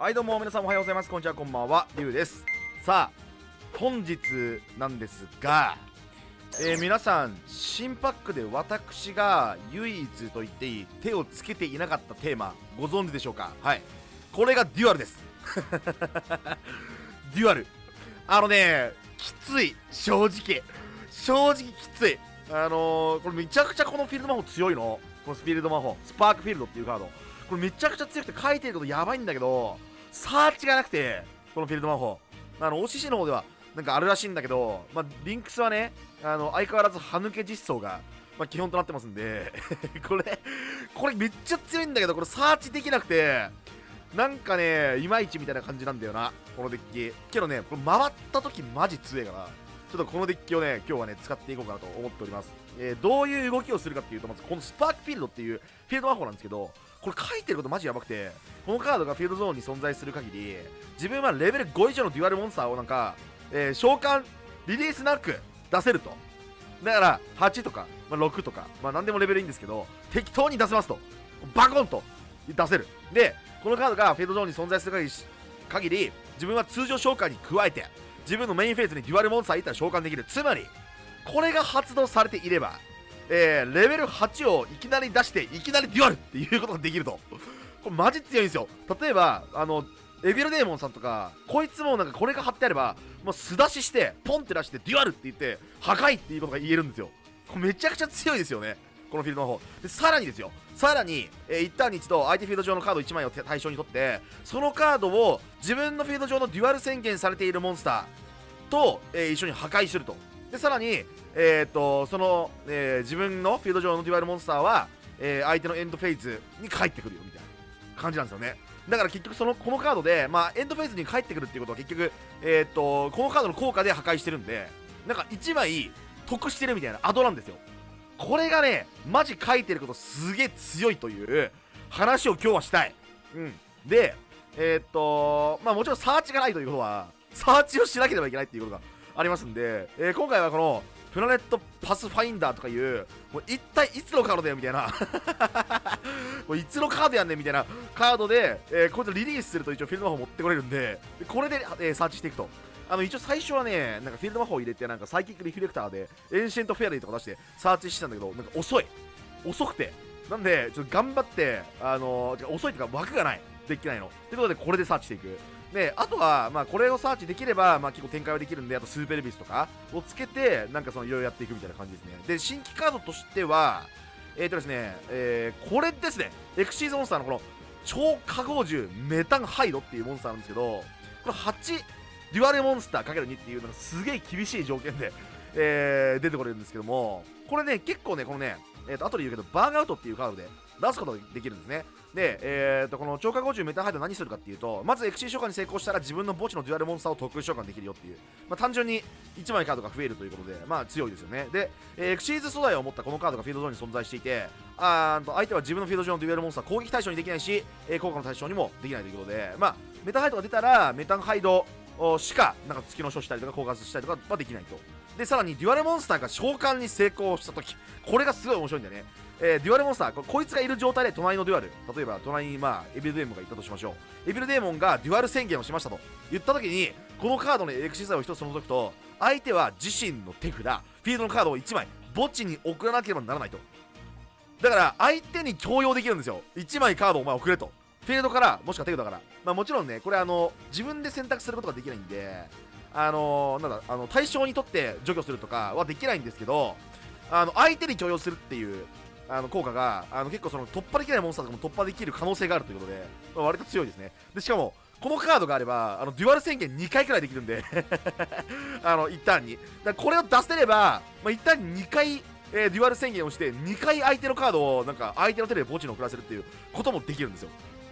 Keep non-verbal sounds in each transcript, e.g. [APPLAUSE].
はいどうも皆さんおはようございます。こんにちはこんばんは。りゅうです。さあ本日なんですがえー、皆さん新パックで私が唯一と言っていい手をつけていなかったテーマご存知でしょうか？はい。これがデュアルです。[LAUGHS] デュアル。あのねきつい。正直。正直きつい。あのー、これめちゃくちゃこのフィールド魔法強いの？このフィールド魔法。スパークフィールドっていうカード。これめちゃくちゃ強くて書いてることやばいんだけどサーチがなくてこのフィールド魔法。あの OCC の方ではなんかあるらしいんだけど、まあ、リンクスはねあの相変わらず歯抜け実装が、まあ、基本となってますんで [LAUGHS] これこれめっちゃ強いんだけどこれサーチできなくてなんかねいまいちみたいな感じなんだよなこのデッキ。けどねこれ回った時マジ強いからちょっとこのデッキをね今日はね使っていこうかなと思っております、えー、どういう動きをするかっていうとまずこのスパークフィールドっていうフィールド魔法なんですけどこれ書いてることマジやばくてこのカードがフィールドゾーンに存在する限り自分はレベル5以上のデュアルモンスターをなんか、えー、召喚リリースなく出せると。だから8とか、まあ、6とか、まあ、何でもレベルいいんですけど適当に出せますと。バコンと。出せる。でこのカードがフィードゾーンに存在する限り自分は通常召喚に加えて自分のメインフェーズにデュアルモンスターいったら召喚できる。つまりこれが発動されていればえー、レベル8をいきなり出していきなりデュアルっていうことができると。これマジ強いんですよ。例えばあのエビルデーモンさんとかこいつもなんかこれが貼ってあればもう素出ししてポンって出してデュアルって言って破壊っていうことが言えるんですよ。これめちゃくちゃ強いですよね。このフィールドの方。でさらにですよ。さらに、えー、1ターンに一度相手フィールド上のカード1枚を対象にとってそのカードを自分のフィールド上のデュアル宣言されているモンスターと、えー、一緒に破壊すると。でさらに、えーと、その、えー、自分のフィールド上のデュアルモンスターは、えー、相手のエンドフェイズに帰ってくるよみたいな感じなんですよね。だから結局そのこのカードで、まあ、エンドフェイズに帰ってくるっていうことは結局、えーと、このカードの効果で破壊してるんでなんか1枚得してるみたいなアドなんですよ。これがねマジ書いてることすげえ強いという話を今日はしたい。うん。でえっ、とまあもちろんサーチがないということはサーチをしなければいけないっていうことがありますんで、えー、今回はこのプラネットパスファインダーとかいうもう一体いつのカードだよみたいな。[LAUGHS] もういつのカードやんねんみたいなカードで、えー、こいつリリースすると一応フィールド魔法持ってこれるんでこれで、えー、サーチしていくと。あの一応最初はねなんかフィールド魔法入れてなんかサイキックリフレクターでエンシェントフェアリーとか出してサーチしてたんだけどなんか遅い。遅くて。なんでちょっと頑張ってあのー、遅いっていうか枠がない。できないの。ということでこれでサーチしていく。であとは、まあ、これをサーチできれば、まあ、結構展開はできるんであとスーペルビスとかをつけてなんかそのいろいろやっていくみたいな感じですね。で新規カードとしてはえっ、ー、とですね、えー、これですね。エクシーズモンスターのこの超化合獣メタンハイドっていうモンスターなんですけどこれ8デュアルモンスター ×2 っていうのがすげえ厳しい条件で、えー、出てこれるんですけどもこれね結構ねこのねえーと、後で言うけどバーンアウトっていうカードで出すことができるんですね。で、えーと、この超化合獣メタンハイド何するかっていうとまずエクシーズ召喚に成功したら自分の墓地のデュアルモンスターを特殊召喚できるよっていう、まあ、単純に1枚カードが増えるということでまあ強いですよね。で、えー、エクシーズ素材を持ったこのカードがフィールド上に存在していてあと相手は自分のフィールド上のデュアルモンスター攻撃対象にできないし、えー、効果の対象にもできないということでまあメタンハイドが出たらメタンハイドしかなんか月の書したりとか効果したりとかはできないと。でさらにデュアルモンスターが召喚に成功した時これがすごい面白いんだよねえー、デュアルモンスターこ、こいつがいる状態で隣のデュアル、例えば隣に、まあ、エビルデーモンがいたとしましょう。エビルデーモンがデュアル宣言をしましたと言った時に、このカードのエクシーズ素材を1つ除くと、相手は自身の手札、フィールドのカードを1枚、墓地に送らなければならないと。だから、相手に強要できるんですよ。1枚カードをお前送れと。フィールドから、もしくは手札から。まあもちろんね、これあの、自分で選択することができないんで、あのー、なんだ、あの、対象にとって除去するとかはできないんですけど、あの、相手に強要するっていうあの効果があの結構その突破できないモンスターとかも突破できる可能性があるということで、まあ、割と強いですね。でしかもこのカードがあればあのデュアル宣言2回くらいできるんで [LAUGHS] あの一旦に。だこれを出せれば、まあ、一旦に2回、えー、デュアル宣言をして2回相手のカードをなんか相手の手で墓地に送らせるっていうこともできるんですよ。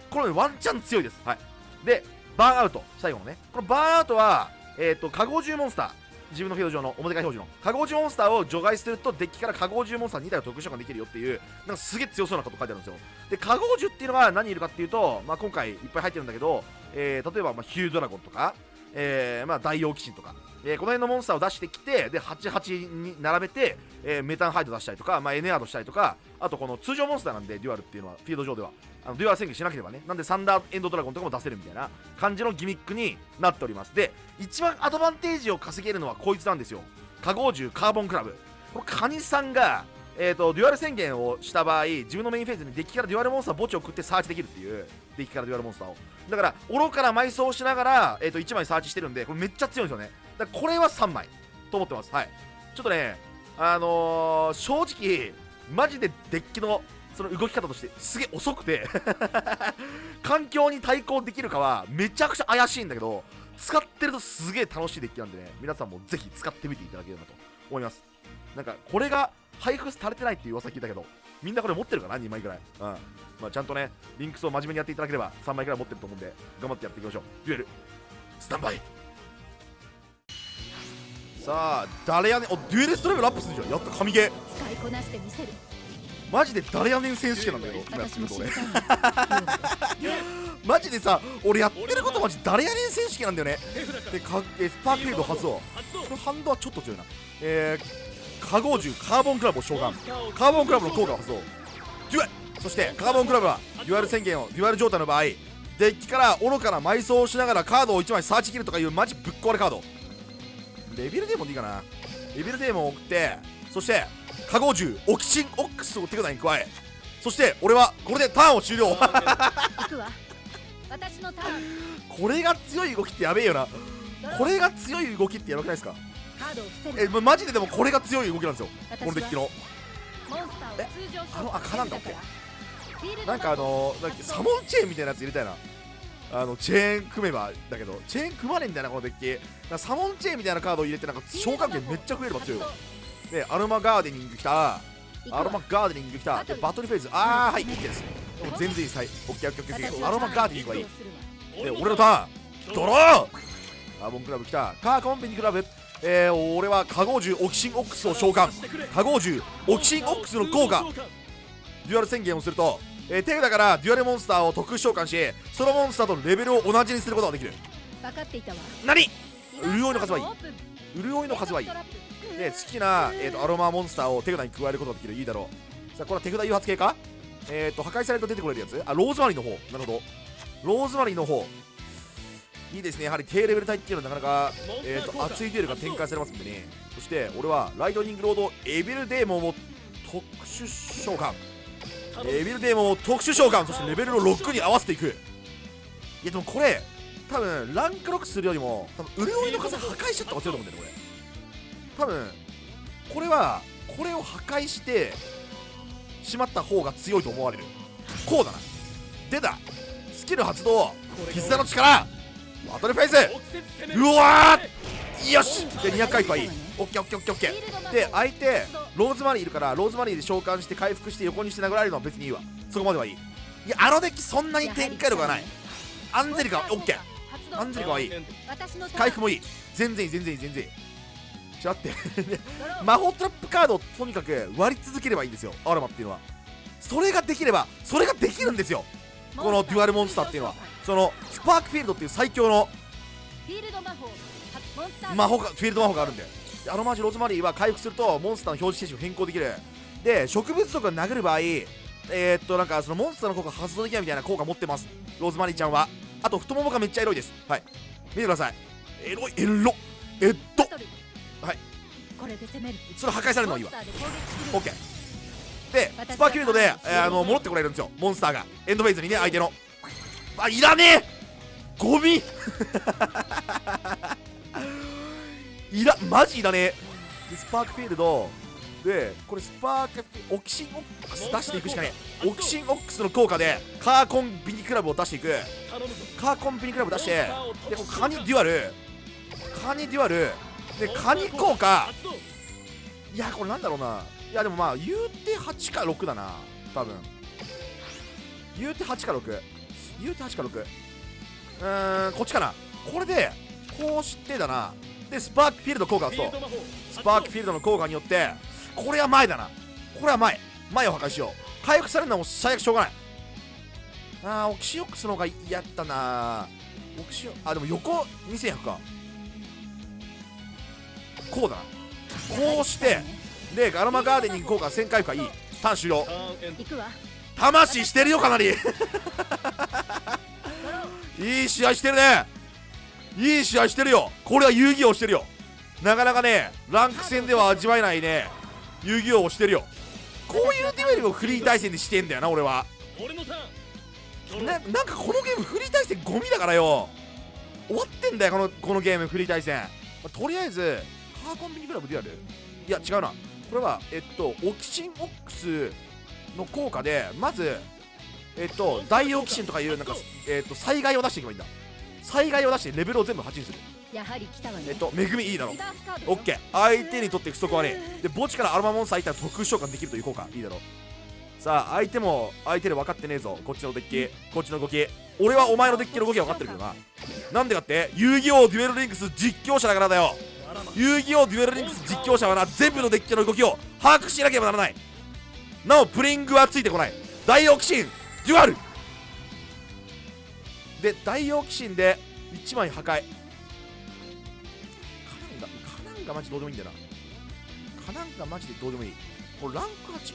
これ、ね、ワンチャン強いです。はい。でバーンアウト。最後のね。このバーンアウトはえっ、ー、と、加護獣モンスター。自分のフィールド上の表側表示のカゴジモンスターを除外するとデッキから加護獣モンスター2体を特殊召喚できるよっていうなんかすげえ強そうなこと書いてあるんですよで加護獣っていうのは何いるかっていうと、まあ、今回いっぱい入ってるんだけど、えー、例えば、まあ、ヒュードラゴンとかえーまあ、大王鬼神とか、えーこの辺のモンスターを出してきてで88に並べて、えーメタンハイド出したりとか、まあ、エネアードしたりとかあとこの通常モンスターなんでデュアルっていうのはフィールド上では。あのデュアル宣言しなければね。なんでサンダーエンドドラゴンとかも出せるみたいな感じのギミックになっております。で一番アドバンテージを稼げるのはこいつなんですよ。化合獣カーボンクラブ。このカニさんがえー、とデュアル宣言をした場合自分のメインフェーズにデッキからデュアルモンスター墓地を送ってサーチできるっていうデッキからデュアルモンスターを。だから愚かな埋葬しながら、えー、と1枚サーチしてるんでこれめっちゃ強いんですよね。だからこれは3枚。と思ってます。はい。ちょっとねあのー、正直マジでデッキのその動き方としてすげえ遅くて [LAUGHS] 環境に対抗できるかはめちゃくちゃ怪しいんだけど使ってるとすげえ楽しいデッキなんでね皆さんもぜひ使ってみていただければと思います。なんかこれが配布されてないっていう噂聞いたけどみんなこれ持ってるかな？2枚ぐらい。うん。まあちゃんとねリンクスを真面目にやっていただければ3枚ぐらい持ってると思うんで頑張ってやっていきましょう。デュエル。スタンバイ。さあ誰やねんおデュエルストレベルアップするじゃん。やった神ゲー。使いこなしてみせる。マジで誰やねん選手権なんだけど今やってるとマジでさ俺やってることマジ誰やねん選手権なんだよね。でかえスパークフィールド発動このハンドはちょっと強いな。えー、カゴ銃カーボンクラブを召喚。カーボンクラブの効果を発動デュエそしてカーボンクラブはデュアル宣言をデュアル状態の場合デッキから愚かな埋葬をしながらカードを1枚サーチするとかいうマジぶっ壊れカード。エビルデーモンでいいかな。エビルデーモンを送ってそして化合獣オキシンオックスを手札に加えそして俺はこれでターンを終了。行くわ。私のターン。これが強い動きってやべえよな。これが強い動きってやばくないですか？えまマジででもこれが強い動きなんですよ。このデッキの。モンスターを通常あのあかなんだっけなんかあのなんかサモンチェーンみたいなやつ入れたいな。あのチェーン組めばだけどチェーン組まねえんだよなこのデッキ。サモンチェーンみたいなカードを入れてなんか召喚権めっちゃ増えれば強い。よでアロマガーデニングきた。アロマガーデニングきた。でバトルフェーズ。あーはい OK です。全然いいです。はい OKOKOK アロマガーデニングはいい。で俺のターン。ドローカーボンクラブ来た。カーコンビニクラブえー、俺は化合獣オキシンオックスを召喚。化合獣オキシンオックスの効果。デュアル宣言をすると、えー、手札からデュアルモンスターを特殊召喚しそのモンスターとのレベルを同じにすることができる。分かっていたわ。何？潤いの風はいい。潤いの風はいい。で好きな、えー、とアロマモンスターを手札に加えることができる。いいだろう。さあこれは手札誘発系か？えっ、と破壊されると出てこれるやつ？あローズマリーの方。なるほど。ローズマリーの方いいですね。やはり低レベル帯っていうのはなかなか、えー、と熱いデュエルが展開されますんでね。そして俺はライトニングロードエビルデーモンを特殊召喚。エビルデーモンを特殊召喚。そしてレベルの6に合わせていく。いやでもこれ多分ランクロックするよりも多分潤いの数破壊しちゃった方が強いと思うんだよねこれ。多分これはこれを破壊してしまった方が強いと思われる。こうだな。出た。スキル発動。絆の力バトルフェイス。うわー。よし。で200回はいいオッケーオッケーオッケーオッケー。で相手ローズマリーいるからローズマリーで召喚して回復して横にして殴られるのは別にいいわ。そこまではいい。いやあのデッキそんなに展開力がない。アンゼリカオッケー。アンゼリカはいい。回復もいい。全然いい全然いい全然いい。ちょっと待って。[LAUGHS] 魔法トラップカードをとにかく割り続ければいいんですよ。アロマっていうのは。それができればそれができるんですよ。このデュアルモンスターっていうのはそのスパークフィールドっていう最強の魔法モンスター魔法がフィールド魔法があるんででアロマージュローズマリーは回復するとモンスターの表示形式を変更できる。で植物族が殴る場合えー、っとなんかそのモンスターの効果発動できないみたいな効果持ってます。ローズマリーちゃんは。あと太ももがめっちゃエロいです。はい。見てください。エロいエロえっと。はい。これで攻める。それ破壊されるのはいいわモンスターでスパーキルドで、えーあの戻ってこられるんですよ。モンスターが。エンドフェイズにね相手の。あいらねえ！ゴミ！[LAUGHS] いらマジいらねえ。でスパークフィールド。でこれスパークオキシンオックス出していくしかねえ。オキシンオックスの効果でカーコンビニクラブを出していく。カーコンビニクラブ出してでカニデュアル。カニデュアル。でカニ効果。いやこれなんだろうないやでもまあ言うて8か6だな多分。言うて8か6言うて8か6うーんこっちかな。これでこうしてだな。でスパークフィールド効果をそうスパークフィールドの効果によってこれは前だな。これは前。前を破壊しよう。回復されるのはもう最悪しょうがない。あーオキシオックスの方が嫌たな。オキシオンあでも横2100か。こうだな。こうしてでガラマガーデニング効果1000回復はいい。ターン終了ターンエンド行くわ。魂してるよかなり。[LAUGHS] いい試合してるね。いい試合してるよ。これは遊戯王してるよ。なかなかねランク戦では味わえないね。遊戯王をしてるよ。こういうデュエルをフリー対戦でしてんだよな俺は。ななんかこのゲームフリー対戦ゴミだからよ。終わってんだよこのこのゲームフリー対戦、まあとりあえずカーコンビニクラブデュアルいや違うなこれはえっとオキシンオックスの効果でまずえっと大オキシンとかいうなんかえっと災害を出していけばいいんだ。災害を出してレベルを全部8にする。やはり来たわね。えっと恵みいいだろオッケー。相手にとって不足はねえで墓地からアロマモンスターいったら特殊召喚できるという効果いいだろさあ相手も相手で分かってねえぞ。こっちのデッキこっちの動き。俺はお前のデッキの動きは分かってるけどな。なんでかって？遊戯王デュエルリンクス実況者だからだよ遊戯王デュエルリンクス実況者はな全部のデッキの動きを把握しなければならない。なおプレイングはついてこない。大オキシンデュアル。で大オキシンで1枚破壊。カナンガカナンガマジどうでもいいんだよな。カナンガマジでどうでもいい。これランク 8?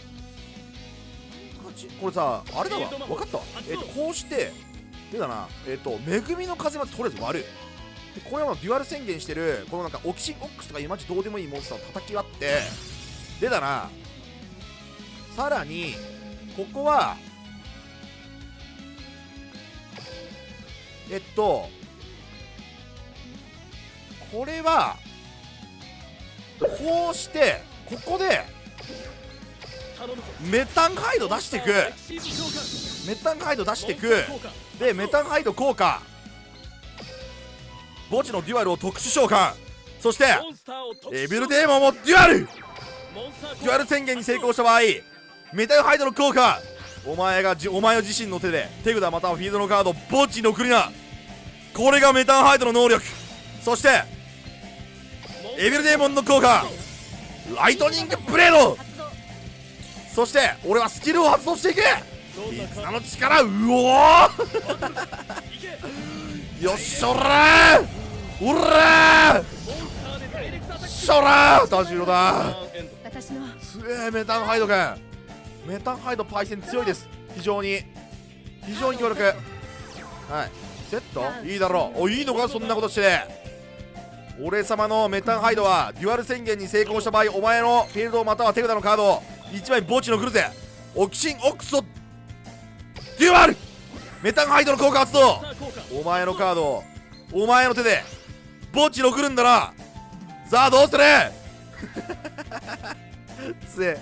ランク 8? これさあれだわ。分かったわ。えっ、とこうしてでだな。えっ、と恵みの風まずとりあえず割る。でこれはもうデュアル宣言してるこのなんかオキシンオックスとかいうマジどうでもいいモンスターを叩き割ってでだなさらにここはえっとこれはこうしてここでメタンハイド出していく。メタンハイド出していく。でメタンハイド効果。墓地のデュアルを特殊召喚。そしてエビルデーモンもデュアル。デュアル宣言に成功した場合メタンハイドの効果。お前がじ、お前自身の手で手札またはフィールドのカードを墓地に送りな。これがメタンハイドの能力。そしてエビルデーモンの効果。ライトニングブレード。そして俺はスキルを発動していく絆の力うお [LAUGHS] よっしょらーおらーモンスター！でダイレクトアタックしょらー！田代タだーンエンド私の。強えメタンハイド君。メタンハイドパイセン強いです。非常に。非常に強力。はい。セット？いいだろう。おいいのか？そんなことして。俺様のメタンハイドはデュアル宣言に成功した場合お前のフィールドまたは手札のカードを1枚墓地に送るぜ。オキシンオックスをデュアル！メタンハイドの効果発動！お前のカードをお前の手で墓地に送るんだな。さあどうする？[LAUGHS] つえ。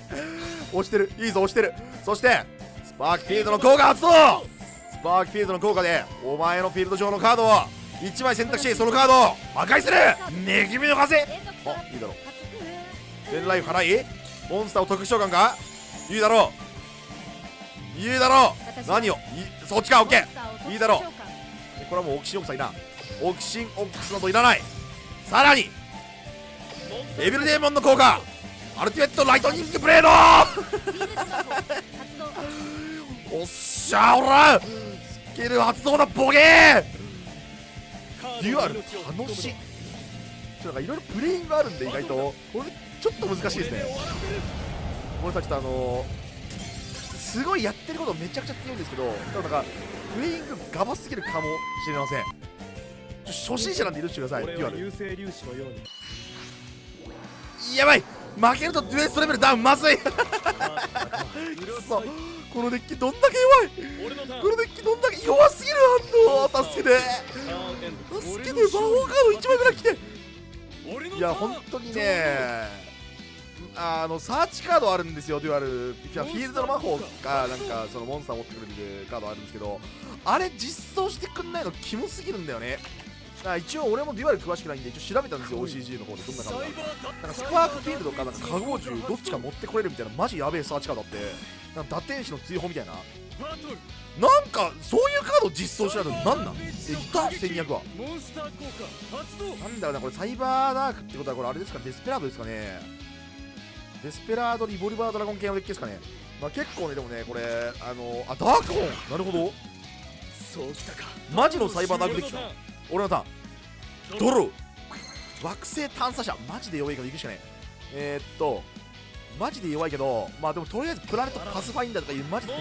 押してる。いいぞ押してる。そしてスパークフィールドの効果発動。スパークフィールドの効果でお前のフィールド上のカードを1枚選択しそのカードを破壊する。恵みの風。あいいだろう。発ペンライフ払い？モンスターを特殊召喚か？いいだろう。いいだろう。何を？いそっちかオッケー。いいだろう。これはもうオキシンオックスはいらんオキシンオックスなどいらない。さらにモンスターエビルデーモンの効果アルティメットライトニングブレード。[LAUGHS] おっしゃおらスキル発動だボケー。デュアル楽しい。ちょっとなんかいろいろプレイングあるんで意外と。これちょっと難しいですね。これさっとあのーすごいやってることめちゃくちゃ強いんですけどただなんかプレイングガバすぎるかもしれません初心者なんで許してください。デュアル粒子のように。やばい。負けるとデュエストレベルダウンまずい。そこのデッキどんだけ弱い。このデッキどんだけ弱すぎる反応助けて。助けて。魔法カード1枚ぐらい来ていや本当にね。あのサーチカードあるんですよ。デュアル。フィー。ルドの魔法かなんかそのモンスター持ってくれるカードあるんですけど。あれ実装してくんないのキモすぎるんだよねあ一応俺もデュアル詳しくないんで一応調べたんですよ OCG の方でどんなカードかなんかスパークフィールドかなんか化合銃どっちか持ってこれるみたいなマジやべえサーチカードあってなんか打天使の追放みたいななんかそういうカード実装しないのなんなんえいた1200はモンスター効果発動なんだろうなこれサイバーダークってことはこれあれですかデスペラードですかねデスペラードリボルバードラゴン系のデッキですかねまあ結構ねでもねこれあのあダークホーンなるほどそうきたかマジのサイバーダークデッキか俺のターンドロー。惑星探査車。マジで弱いから行くしかないえー、っとマジで弱いけどまあでもとりあえずプラネットパスファインダーとかいうマジで。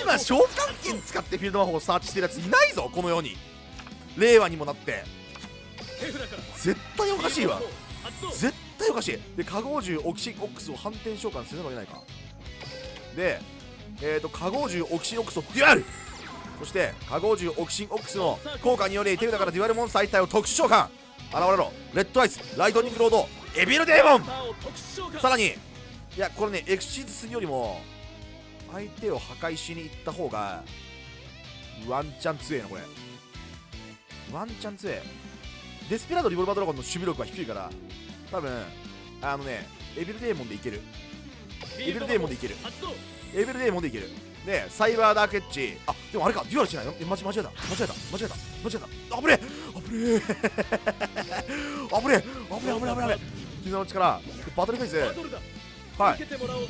今召喚剣使ってフィールド魔法をサーチしてるやついないぞこの世に。令和にもなって。絶対おかしいわ。絶対おかしい。で化合獣オキシンオックスを反転召喚せねばいけないか。でえーと化合獣オキシンオックスをデュアルそして化合獣オキシンオックスの効果により手札からデュアルモンスター一体を特殊召喚。現れろレッドアイスライトニングロードエビルデーモン。さらにいやこれねエクシーズするよりも相手を破壊しに行った方がワンチャン強えなこれ。ワンチャン強えデスペラードリボルバードラゴンの守備力は低いから多分あのねエビルデーモンでいけるエビルデーモンでいける。エビルデーモンでいける。でサイバーダークエッジあでもあれか。デュアルしないの？え間違えた。間違えた。間違えた。間違えた。あぶねえ。あぶねえ。あぶねえ。あぶねえ。あぶねえ。あぶねえ。絆の力。バトルフェイスはい。い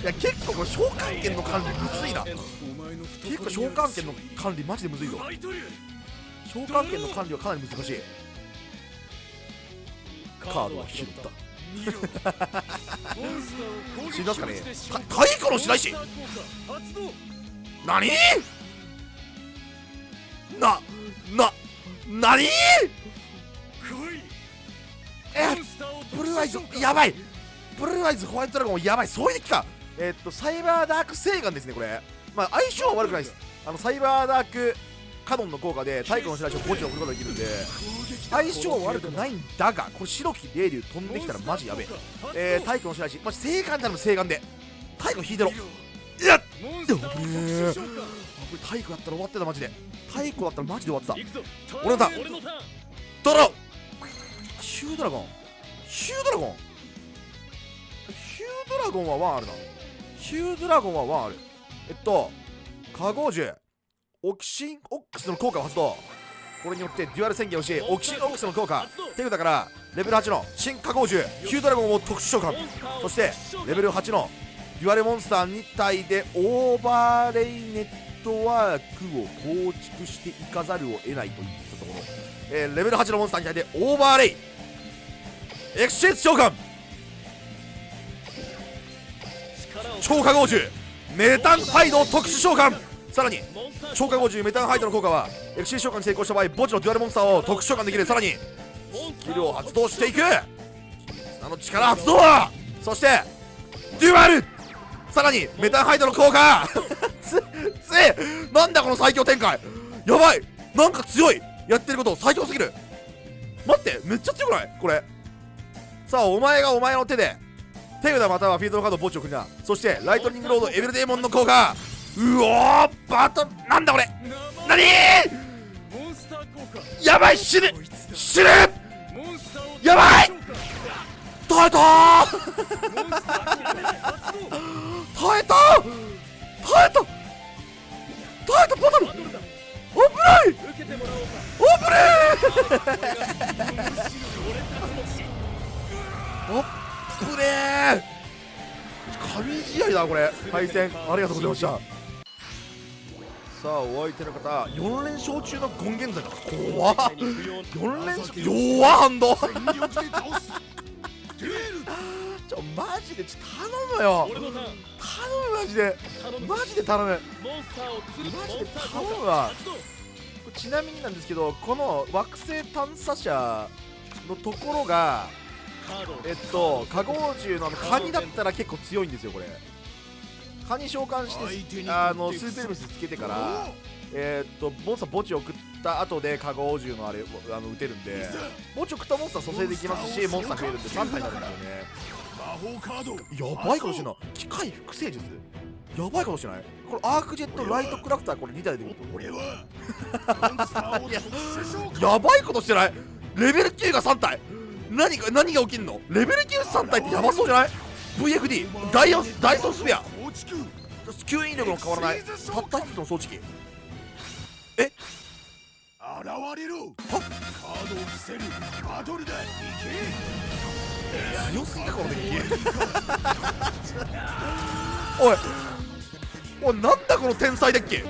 や結構これ召喚権の管理むずいな。結構召喚権の管理マジでむずいぞ。召喚権の管理はかなり難しい。カードは拾った死にますかね？た体育の白石何？なな何？えブルーアイズやばい。ブルーアイズホワイトドラゴンやばい。そういう敵か。えーっとサイバーダーク星岩ですねこれ。まあ相性は悪くないです。あのサイバーダークカノンの効果で太古の白石を墓地に送ることができるんで相性悪くないんだがこれ白き霊竜飛んできたらマジやべえ。えー、太古の白石マジ星岩頼む星岩で。太古引いてろいやっ!でもこれこれ太古だったら終わってたマジで。太古だったらマジで終わってた。俺のターン。ドロー!ヒュードラゴン。ヒュードラゴン?ヒュードラゴンはワンあるなヒュードラゴンはワンあるえっとカゴージュオキシンオックスの効果を発動。これによってデュアル宣言をしオキシンオックスの効果。手札からレベル8の進化合獣ヒュードラゴンを特殊召喚。そしてレベル8のデュアルモンスター2体でオーバーレイネットワークを構築していかざるを得ないといったところ、えーレベル8のモンスター2体でオーバーレイ。エクシェンス召喚。超化合獣メタンハイドを特殊召喚さらに超化合獣メタンハイドの効果はエクシー召喚に成功した場合墓地のデュアルモンスターを特殊召喚できる。さらにスキルを発動していく。砂の力発動。そしてデュアル。さらにメタンハイドの効果。[LAUGHS] つつなんだこの最強展開。やばい。なんか強い。やってること最強すぎる。待ってめっちゃ強くない？これ。さあお前がお前の手で手札またはフィールドのカード墓地を送りなそしてライトニングロードエベルデーモンの効果。うおーバトなんだこれ？何？やばい死ぬ！死ぬ！やばい！耐えたー！耐えた耐えた耐えたバトル！危ない！危ねえ！危ねえ！神試合だこれ。対戦。ありがとうございました。さあお相手の方4連勝中の権現在だ。怖っ。4連勝弱っハンドちょマジでちょ頼むよ。頼むマジで。マジで頼む。マジで頼むわ。ちなみになんですけどこの惑星探査車のところがえっと化合獣のカニだったら結構強いんですよこれカニ召喚してあのスーペルムスつけてからえーっとモンスター墓地を送った後で化合獣のあれあの撃てるんで墓地送ったモンスター蘇生できますしモンスター増えるんで3体になるんですよね。やばいことしてんな機械複製術。やばいことしてない。これアークジェットライトクラフターこれ2体で俺は。[LAUGHS] やばいことしてない。レベル9が3体。何が何が起きんの？レベル9 3体ってやばそうじゃない？VFD ダイオンダイソンスペア吸引力の変わらない。たった一つの装置機。え？現れろカードを伏せる。バトルだ行強すぎかこの敵おい。おいなんだこの天才デッキ